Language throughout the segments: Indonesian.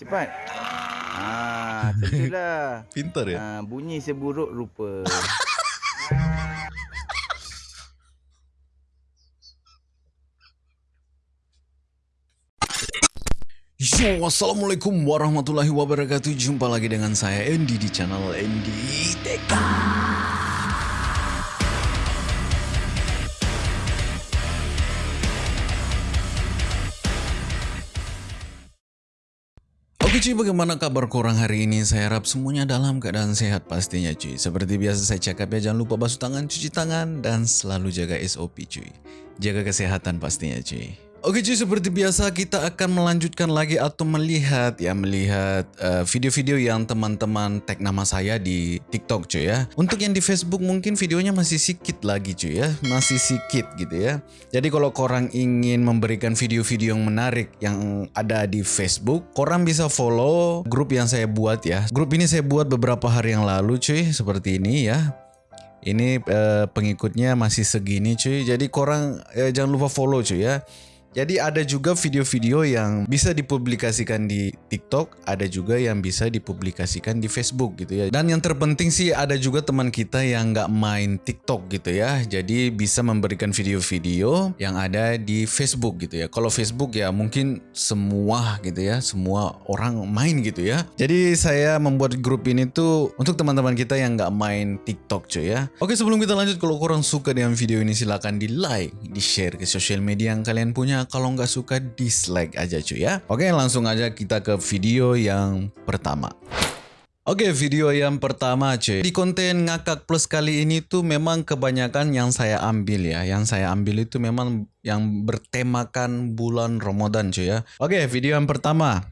Cepat. Ah, tentulah. Pintar ya? Ah, bunyi seburuk rupa. Yo, Assalamualaikum warahmatullahi wabarakatuh Jumpa lagi dengan saya Andy di channel Andy TK cuy, bagaimana kabar korang hari ini? Saya harap semuanya dalam keadaan sehat pastinya cuy. Seperti biasa saya cakap ya, jangan lupa basuh tangan, cuci tangan, dan selalu jaga SOP cuy. Jaga kesehatan pastinya cuy. Oke cuy, seperti biasa kita akan melanjutkan lagi atau melihat ya melihat eh, video-video uh, yang teman-teman tag nama saya di TikTok cuy ya. Untuk yang di Facebook mungkin videonya masih sedikit lagi cuy ya, masih sedikit gitu ya. Jadi kalau korang ingin memberikan video-video yang menarik yang ada di Facebook, korang bisa follow grup yang saya buat ya. Grup ini saya buat beberapa hari yang lalu cuy, seperti ini ya. Ini uh, pengikutnya masih segini cuy. Jadi korang uh, jangan lupa follow cuy ya. Jadi ada juga video-video yang bisa dipublikasikan di TikTok, ada juga yang bisa dipublikasikan di Facebook gitu ya. Dan yang terpenting sih ada juga teman kita yang nggak main TikTok gitu ya. Jadi bisa memberikan video-video yang ada di Facebook gitu ya. Kalau Facebook ya mungkin semua gitu ya, semua orang main gitu ya. Jadi saya membuat grup ini tuh untuk teman-teman kita yang nggak main TikTok cuy ya. Oke sebelum kita lanjut kalau kurang suka dengan video ini silahkan di like, di share ke sosial media yang kalian punya kalau nggak suka dislike aja cuy ya. Oke langsung aja kita ke video yang pertama. Oke video yang pertama cuy. Di konten ngakak plus kali ini tuh memang kebanyakan yang saya ambil ya. Yang saya ambil itu memang yang bertemakan bulan Ramadan cuy ya. Oke video yang pertama.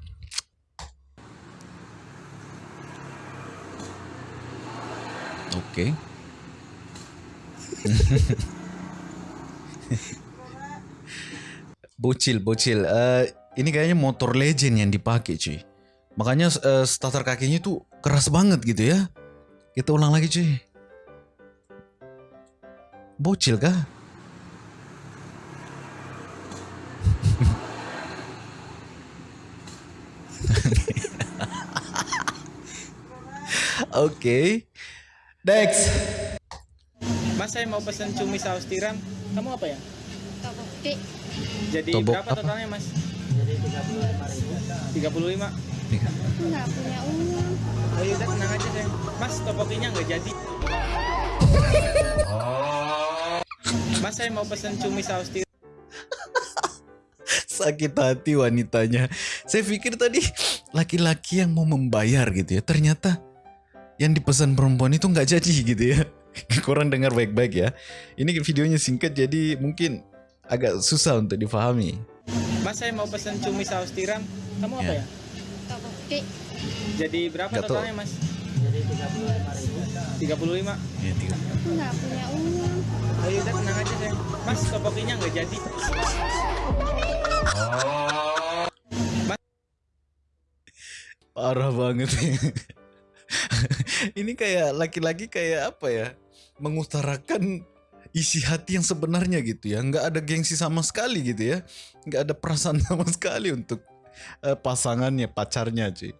Oke Bocil, bocil. Uh, ini kayaknya motor legend yang dipakai, cuy. Makanya uh, starter kakinya tuh keras banget gitu ya. Kita ulang lagi, cuy. Bocil kah? Oke. okay. Next. Mas saya mau pesan cumi saus tiram. Kamu apa ya? Topoki. Jadi Tobok berapa apa? totalnya mas? Jadi 35 ribu 35 Aku nggak punya uang. Oh yaudah tenang aja sayang Mas topokinya nggak jadi Mas saya mau pesan cumi saus tiram sakit hati wanitanya. Saya pikir tadi laki-laki yang mau membayar gitu ya. Ternyata yang dipesan perempuan itu nggak jadi gitu ya. Kurang dengar baik-baik ya. Ini videonya singkat jadi mungkin agak susah untuk difahami. Mas saya mau pesan cumi saus tiram Kamu apa Ya. ya? Topoki. Jadi berapa tahu. totalnya mas? Jadi 35 ribu 35 Ya, tiga. Aku nggak punya uang. Oh yaudah tenang aja sayang Mas topokinya nggak jadi Parah banget. Ini kayak laki-laki kayak apa ya? Mengutarakan isi hati yang sebenarnya gitu ya. Nggak ada gengsi sama sekali gitu ya. Nggak ada perasaan sama sekali untuk eh, pasangannya, pacarnya cuy.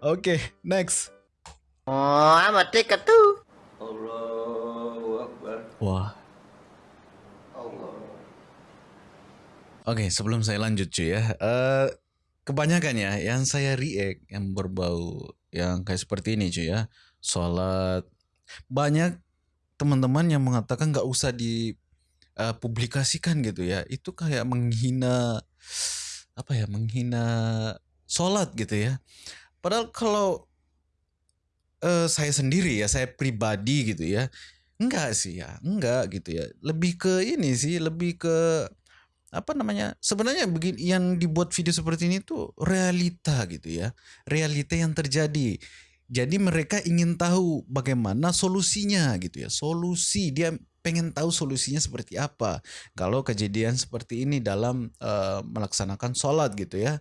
Oke, next. Oh, amat dekat tuh. Wah. Oke, sebelum saya lanjut cuy ya. eh kebanyakan ya yang saya react yang berbau yang kayak seperti ini cuy ya. Sholat. Banyak teman-teman yang mengatakan nggak usah dipublikasikan gitu ya. Itu kayak menghina apa ya? Menghina sholat gitu ya. Padahal kalau eh, saya sendiri ya, saya pribadi gitu ya. Enggak sih ya, enggak gitu ya. Lebih ke ini sih, lebih ke apa namanya? Sebenarnya begini yang dibuat video seperti ini tuh realita gitu ya. Realita yang terjadi. Jadi mereka ingin tahu bagaimana solusinya gitu ya. Solusi dia pengen tahu solusinya seperti apa. Kalau kejadian seperti ini dalam eh, melaksanakan sholat gitu ya.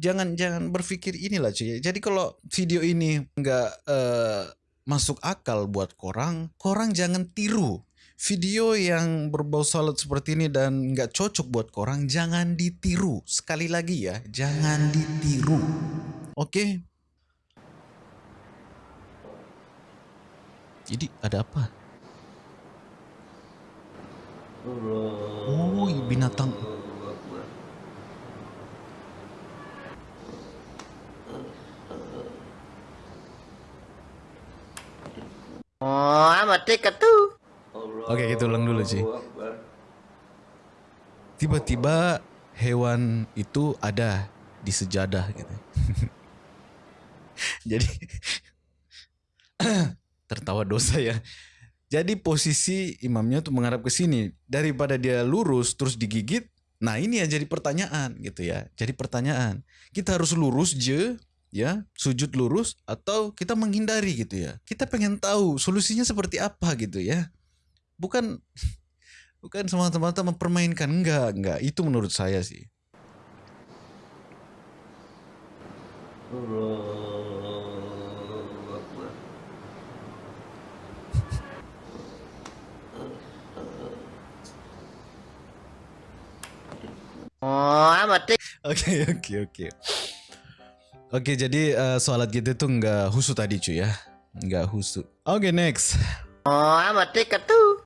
Jangan jangan berpikir inilah cuy. Jadi kalau video ini nggak eh, masuk akal buat korang, korang jangan tiru. Video yang berbau salat seperti ini dan nggak cocok buat korang, jangan ditiru. Sekali lagi ya, jangan ditiru. Oke. Jadi ada apa? Oh, binatang. Oh, ticket too. Oke, kita ulang dulu sih. Tiba-tiba hewan itu ada di sejadah gitu. Jadi tertawa dosa ya. Jadi posisi imamnya tuh menghadap ke sini daripada dia lurus terus digigit. Nah, ini yang jadi pertanyaan gitu ya. Jadi pertanyaan, kita harus lurus je ya, sujud lurus atau kita menghindari gitu ya. Kita pengen tahu solusinya seperti apa gitu ya. Bukan bukan semata-mata mempermainkan enggak, enggak. Itu menurut saya sih. Oh, ticket. Oke oke oke. Oke jadi eh, sholat kita tuh nggak husu tadi cuy ya, nggak husu. Oke next. Oh, ticket too.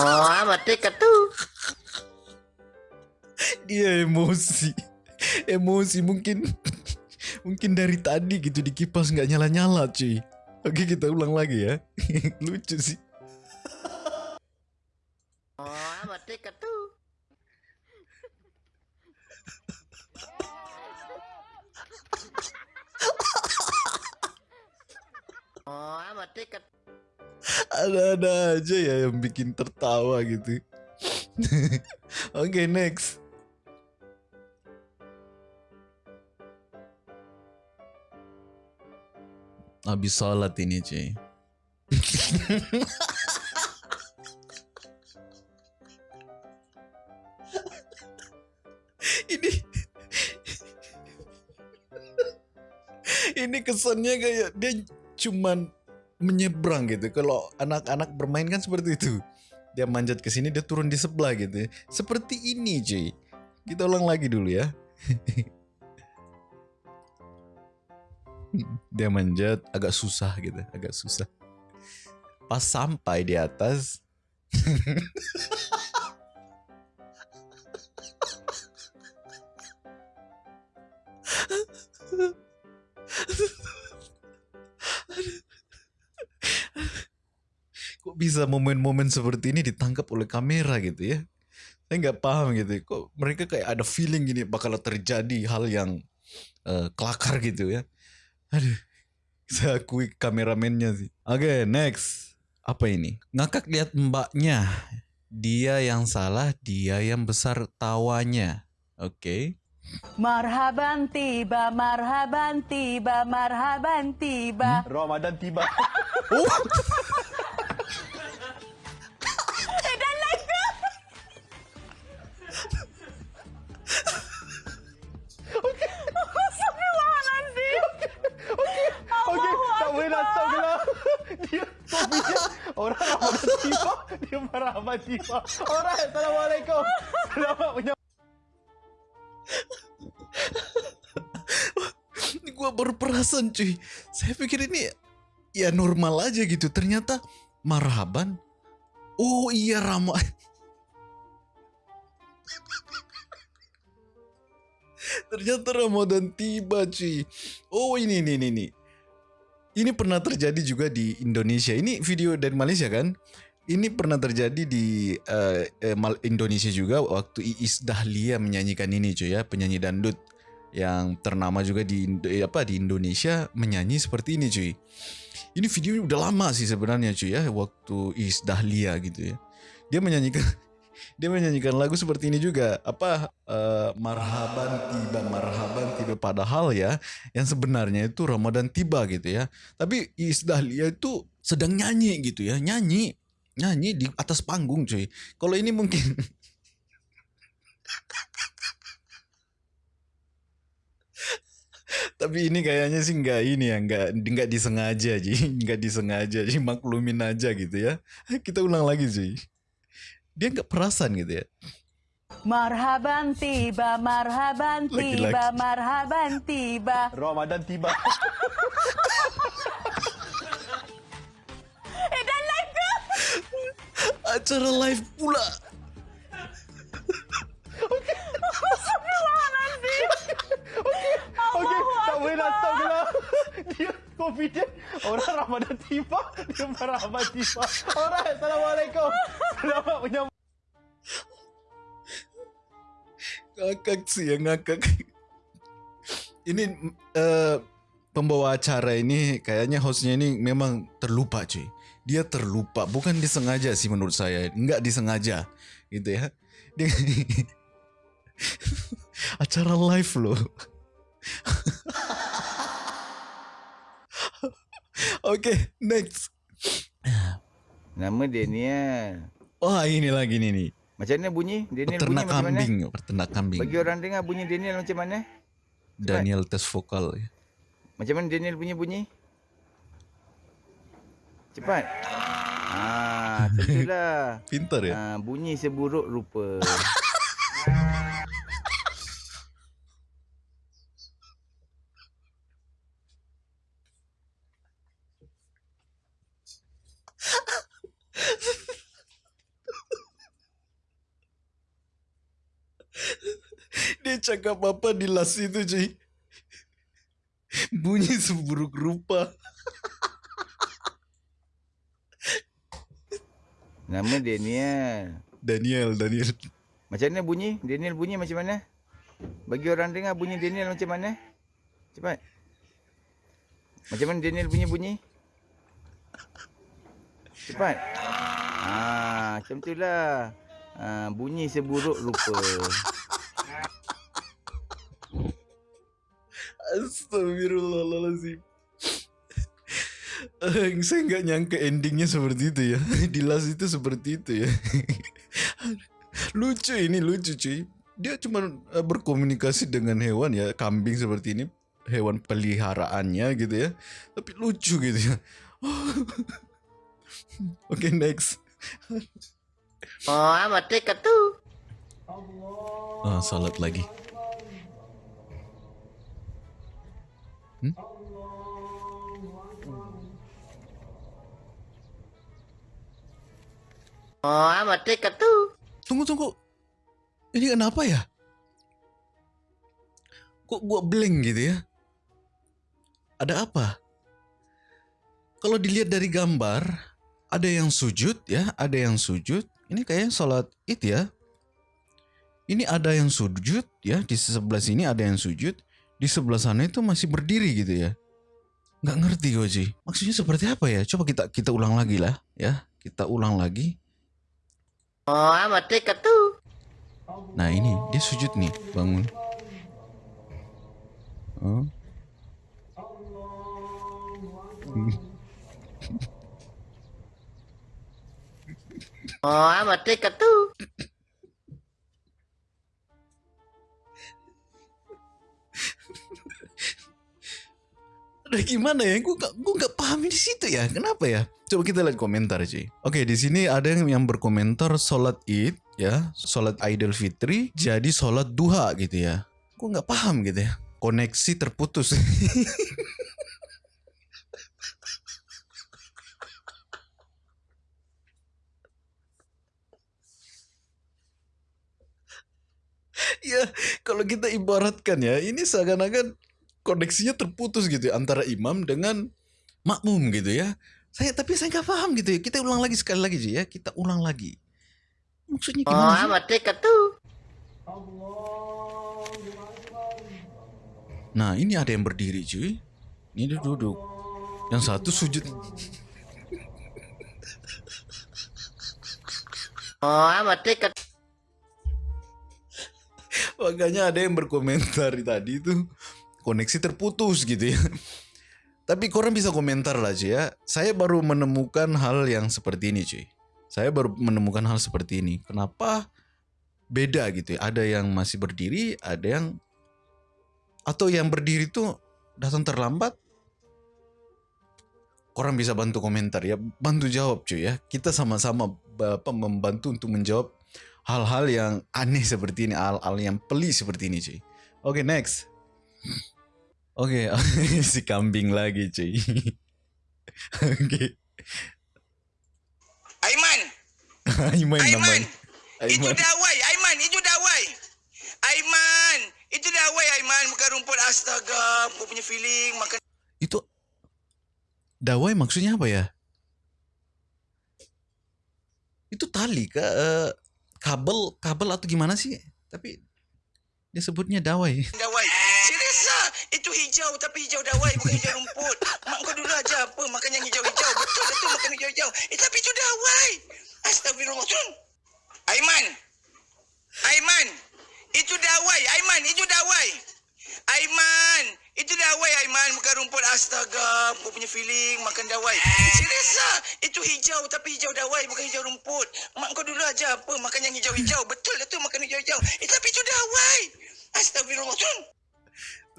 Oh, ticket too. Dia emosi, emosi mungkin mungkin dari tadi gitu di kipas nggak nyala nyala cuy. Oke kita ulang lagi ya, lucu sih. Oh, ticket too. Oh, I'm a ticket. Ada-ada aja ya yang bikin tertawa gitu. Oke next. Habis sholat ini cuy. ini ini kesannya kayak dia cuman menyeberang gitu. Kalau anak-anak bermain kan seperti itu. Dia manjat ke sini, dia turun di sebelah gitu. Seperti ini, cuy. Kita ulang lagi dulu ya. dia manjat agak susah gitu, agak susah. Pas sampai di atas kok bisa momen-momen seperti ini ditangkap oleh kamera gitu ya? Saya nggak paham gitu. Kok mereka kayak ada feeling gini bakal terjadi hal yang eh, kelakar gitu ya aduh. Saya akui kameramennya sih. Oke next. Apa ini? Ngakak lihat mbaknya. Dia yang salah dia yang besar tawanya. Oke. Marhaban tiba, marhaban tiba, marhaban tiba. Ramadan tiba. Okey, Orang Ramadan tiba, dia Ramadan tiba. Alright, Assalamualaikum. Selamat punya ini gua baru perasan cuy. Saya pikir ini ya normal aja gitu. Ternyata marhaban. Oh iya Rama. Ternyata Ramadan tiba cuy. Oh ini ini ini ini pernah terjadi juga di Indonesia ini video dari Malaysia kan ini pernah terjadi di Mal- Indonesia juga waktu Iis Dahlia menyanyikan ini cuy ya penyanyi dangdut yang ternama juga di eh, apa di Indonesia menyanyi seperti ini cuy. Ini videonya udah lama sih sebenarnya cuy ya waktu Iis Dahlia gitu ya. Dia menyanyikan dia menyanyikan lagu seperti ini juga apa eh, marhaban tiba marhaban tiba padahal ya yang sebenarnya itu Ramadan tiba gitu ya. Tapi Iis itu sedang nyanyi gitu ya, nyanyi nyanyi di atas panggung cuy. Kalau ini mungkin Tapi ini kayaknya sih nggak ini ya, nggak nggak disengaja ji, nggak disengaja, ji maklumin aja gitu ya. Kita ulang lagi sih. Dia nggak perasan gitu ya. Marhaban tiba, marhaban tiba, marhaban tiba. Ramadan tiba. Eh, dan live ke? Acara live pula. Okey, tak boleh nak stop lah. Dia confident. Orang Ramadan tiba, dia marhaban tiba. Alright, Assalamualaikum. Selamat menyambut. Ngakak sih yang ngakak. Ini eh, pembawa acara ini kayaknya hostnya ini memang terlupa cuy. Dia terlupa, bukan disengaja sih menurut saya. Enggak disengaja gitu ya. Dia acara live loh. Oke, next. Nama Daniel. Wah, ini lagi nih nih. Macam mana bunyi? Daniel bunyi Peternak macam mana? kambing, peternak kambing. Bagi orang dengar bunyi Daniel macam mana? Daniel tes vokal. Macam mana Daniel bunyi bunyi? Cepat. Ah, tentulah. Pintar ya. Ah, bunyi seburuk rupa. Dia cakap apa di last itu cuy Bunyi seburuk rupa Nama Daniel. Daniel Daniel Macam mana bunyi? Daniel bunyi macam mana? Bagi orang dengar bunyi Daniel macam mana? Cepat. Macam mana Daniel bunyi bunyi? Cepat. Ah, macam tu lah. Ah, bunyi seburuk rupa. Astagfirullahaladzim. Eh, Saya nggak nyangka endingnya seperti itu ya. Di last itu seperti itu ya. Lucu ini lucu cuy. Dia cuma eh, berkomunikasi dengan hewan ya Kambing seperti ini. Hewan peliharaannya gitu ya. Tapi lucu gitu ya. Oke next. Oh, amat dekat tu. Ah, salat lagi. Oh, amat dekat tu. Tunggu tunggu. Ini kenapa ya? Kok gua blank gitu ya? Ada apa? Kalau dilihat dari gambar, ada yang sujud ya, ada yang sujud. Ini kayaknya sholat id ya. Ini ada yang sujud ya, di sebelah sini ada yang sujud, di sebelah sana itu masih berdiri gitu ya. Nggak ngerti gue sih. Maksudnya seperti apa ya? Coba kita kita ulang lagi lah ya. Kita ulang lagi. Oh, amat dekat tu. Nah ini dia sujud nih bangun. Oh. Oh, amat dekat Ada gimana ya? Gue gak, gue gak paham di situ ya. Kenapa ya? Coba kita lihat komentar cuy. Oke di sini ada yang, berkomentar sholat id ya, sholat idul fitri jadi sholat duha gitu ya. Gue nggak paham gitu ya. Koneksi terputus. ya kalau kita ibaratkan ya ini seakan-akan koneksinya terputus gitu ya, antara imam dengan makmum gitu ya. Saya tapi saya nggak paham gitu ya. Kita ulang lagi sekali lagi Ji, ya. Kita ulang lagi. Maksudnya Oh, gimana sih? amat dekat tu. Nah ini ada yang berdiri cuy. Ini dia duduk. Yang satu sujud. Oh, amat dekat. Makanya ada yang berkomentar tadi itu koneksi terputus gitu ya. Tapi korang bisa komentar lah cuy ya. Saya baru menemukan hal yang seperti ini cuy. Saya baru menemukan hal seperti ini. Kenapa beda gitu ya? Ada yang masih berdiri, ada yang atau yang berdiri tuh datang terlambat. Korang bisa bantu komentar ya, bantu jawab cuy ya. Kita sama-sama apa, membantu untuk menjawab hal-hal yang aneh seperti ini, hal-hal yang pelik seperti ini, cuy. Oke, next. Oke, si kambing lagi, cuy. Oke. Aiman, Aiman Aiman, namanya. itu Aiman. dawai, Aiman, itu dawai. Aiman, itu dawai Aiman, makan rumput astaga, aku punya feeling makan Itu dawai maksudnya apa ya? Itu tali ke eh, kabel kabel atau gimana sih? Tapi dia sebutnya dawai. dawai. Serius ah, itu hijau tapi hijau dawai bukan hijau rumput. Mak kau dulu aja apa makan yang hijau-hijau. Betul itu makan hijau-hijau. Eh tapi itu dawai. Astagfirullahaladzim. Aiman. Aiman. Itu dawai. Aiman, itu dawai. Aiman. Itu dawai Aiman makan rumput astaga. Aku punya feeling makan dawai. Serius ah, itu hijau tapi hijau dawai bukan hijau rumput. Mak kau dulu aja apa makan yang hijau-hijau. Betul itu makan hijau-hijau. Eh tapi itu dawai. Astagfirullahaladzim.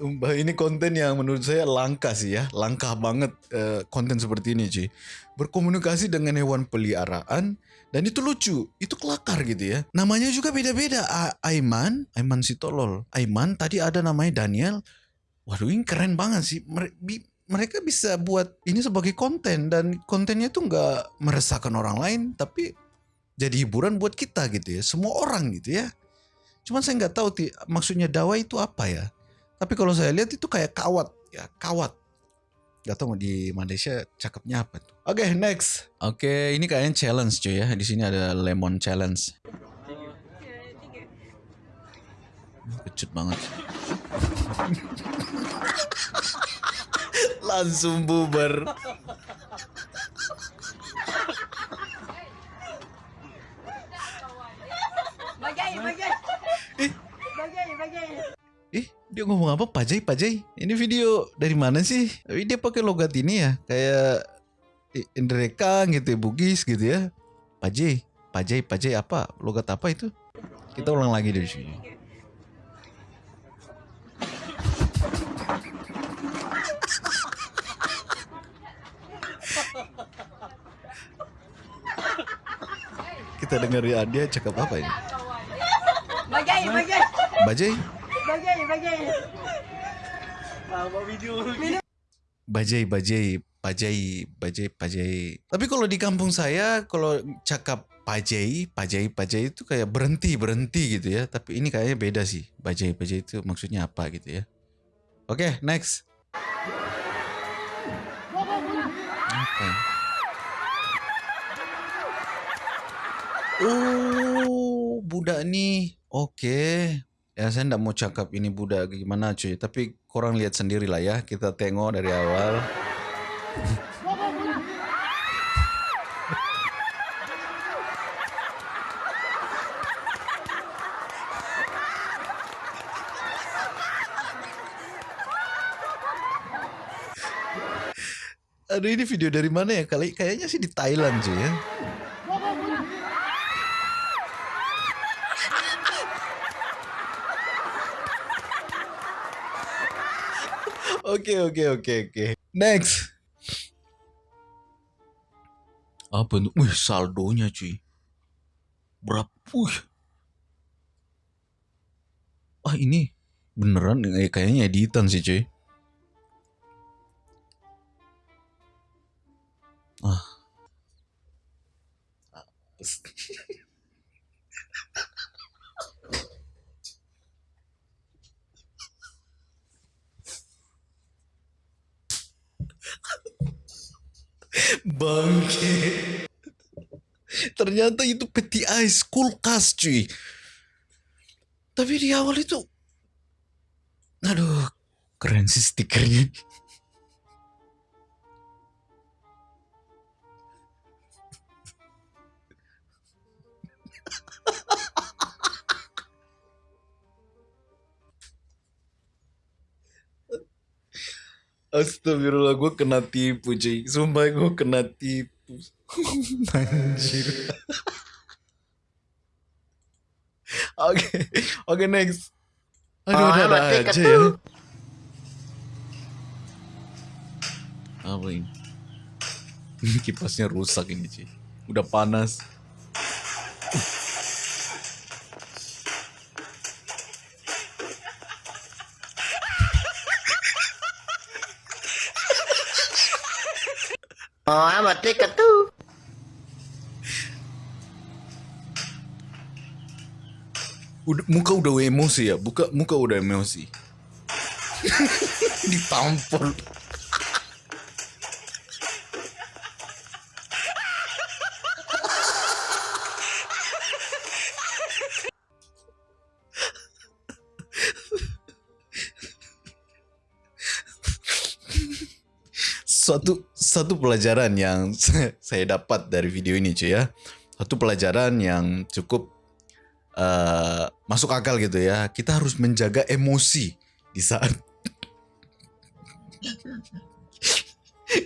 Sumpah ini konten yang menurut saya langka sih ya, langka banget eh, konten seperti ini cuy. Berkomunikasi dengan hewan peliharaan dan itu lucu, itu kelakar gitu ya. Namanya juga beda-beda. Aiman, Aiman si tolol. Aiman tadi ada namanya Daniel. Waduh ini keren banget sih. Mereka bisa buat ini sebagai konten dan kontennya itu nggak meresahkan orang lain, tapi jadi hiburan buat kita gitu ya. Semua orang gitu ya. Cuman saya nggak tahu maksudnya dakwah itu apa ya. Tapi kalau saya lihat itu kayak kawat, ya kawat. Gak tahu di Malaysia cakepnya apa tuh. Oke, next. Oke, ini kayaknya challenge cuy ya. Di sini ada lemon challenge. Kecut banget. Langsung bubar. Bagai, bagai. Eh. Bagai, bagai. Eh, dia ngomong apa? Pajai, pajai. Ini video dari mana sih? Tapi dia pakai logat ini ya, kayak Indreka gitu, ya, Bugis gitu ya. Pajai, pajai, pajai apa? Logat apa itu? Kita ulang lagi dari sini. Kita dengar ya dia cakap apa ini? Bagai, bagai. Bajai, Bagai, bagai. bajai, bajai, bajai, bajai, bajai. Tapi kalau di kampung saya, kalau cakap bajai, bajai, bajai itu kayak berhenti, berhenti gitu ya. Tapi ini kayaknya beda sih. Bajai, bajai itu maksudnya apa gitu ya. Oke, next. Apa ya? Oh, budak nih. Oke. Ya saya nggak mau cakap ini budak gimana cuy. Tapi korang lihat sendiri lah ya. Kita tengok dari awal. Aduh ini video dari mana ya? Kali kayaknya sih di Thailand cuy ya. Oke oke oke oke. Next. Apa itu? Wih saldonya cuy. Berapa? Wih. Ah ini beneran eh, kayaknya editan sih cuy. Ah. Bangke. Ternyata itu peti ais kulkas cuy. Tapi di awal itu Aduh, keren sih stikernya. Astagfirullah gue kena tipu cuy Sumpah gue kena tipu. Anjir. Oke Oke next. Aduh Oh, udah ada aja ya Apa ini? Ini Kipasnya rusak ini cuy Udah panas Oh, I'm a ticket too. Udah, muka udah emosi ya, buka muka udah emosi. Ditampol. Satu pelajaran yang saya dapat dari video ini cuy ya. Satu pelajaran yang cukup eh, masuk akal gitu ya. Kita harus menjaga emosi di saat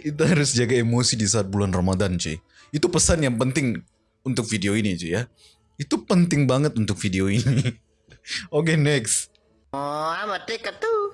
kita harus jaga emosi di saat bulan Ramadan cuy. Itu pesan yang penting untuk video ini cuy ya. Itu penting banget untuk video ini. Oke next. Oh, I'm a ticket too.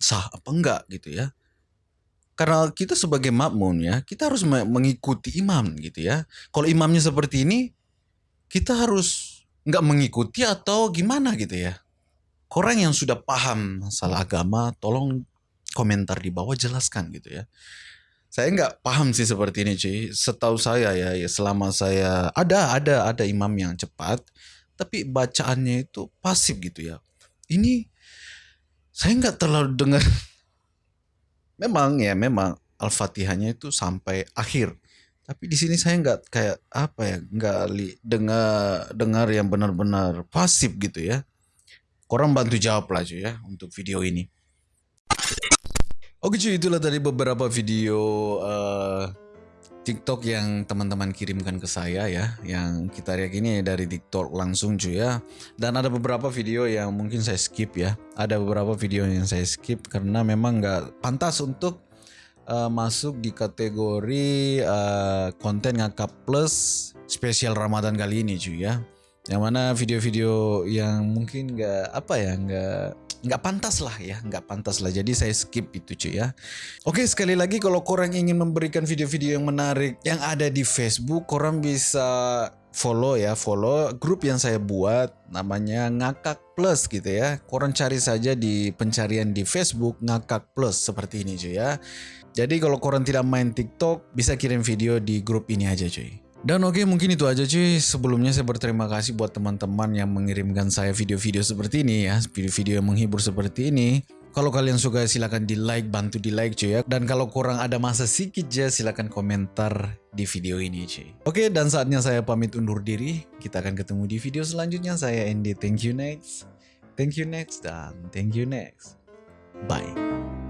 sah apa enggak gitu ya? Karena kita sebagai makmum ya, kita harus me- mengikuti imam gitu ya. Kalau imamnya seperti ini, kita harus nggak mengikuti atau gimana gitu ya? Orang yang sudah paham masalah agama, tolong komentar di bawah jelaskan gitu ya. Saya nggak paham sih seperti ini cuy. Setahu saya ya, ya selama saya ada ada ada imam yang cepat, tapi bacaannya itu pasif gitu ya. Ini saya nggak terlalu dengar. Memang ya memang al-fatihahnya itu sampai akhir. Tapi di sini saya nggak kayak apa ya nggak dengar dengar yang benar-benar pasif gitu ya. Korang bantu jawab lah cuy ya untuk video ini. Oke cuy, itulah tadi beberapa video eh, TikTok yang teman-teman kirimkan ke saya ya, yang kita lihat ini dari TikTok langsung cuy ya. Dan ada beberapa video yang mungkin saya skip ya. Ada beberapa video yang saya skip karena memang nggak pantas untuk eh, masuk di kategori eh, konten ngakak plus spesial Ramadan kali ini cuy ya. Yang mana video-video yang mungkin nggak apa ya nggak nggak pantas lah ya nggak pantas lah. Jadi saya skip itu cuy ya. Oke sekali lagi kalau korang ingin memberikan video-video yang menarik yang ada di Facebook korang bisa follow ya. Follow grup yang saya buat namanya ngakak plus gitu ya. Korang cari saja di pencarian di Facebook ngakak plus seperti ini cuy ya. Jadi kalau korang tidak main TikTok bisa kirim video di grup ini aja cuy dan oke mungkin itu aja cuy. Sebelumnya saya berterima kasih buat teman-teman yang mengirimkan saya video-video seperti ini ya. Video-video yang menghibur seperti ini. Kalau kalian suka silahkan di like, bantu di like cuy ya. Dan kalau kurang ada masa sedikit ya silahkan komentar di video ini cuy. Oke dan saatnya saya pamit undur diri. Kita akan ketemu di video selanjutnya. Saya Andy, thank you next. Thank you next dan thank you next. Bye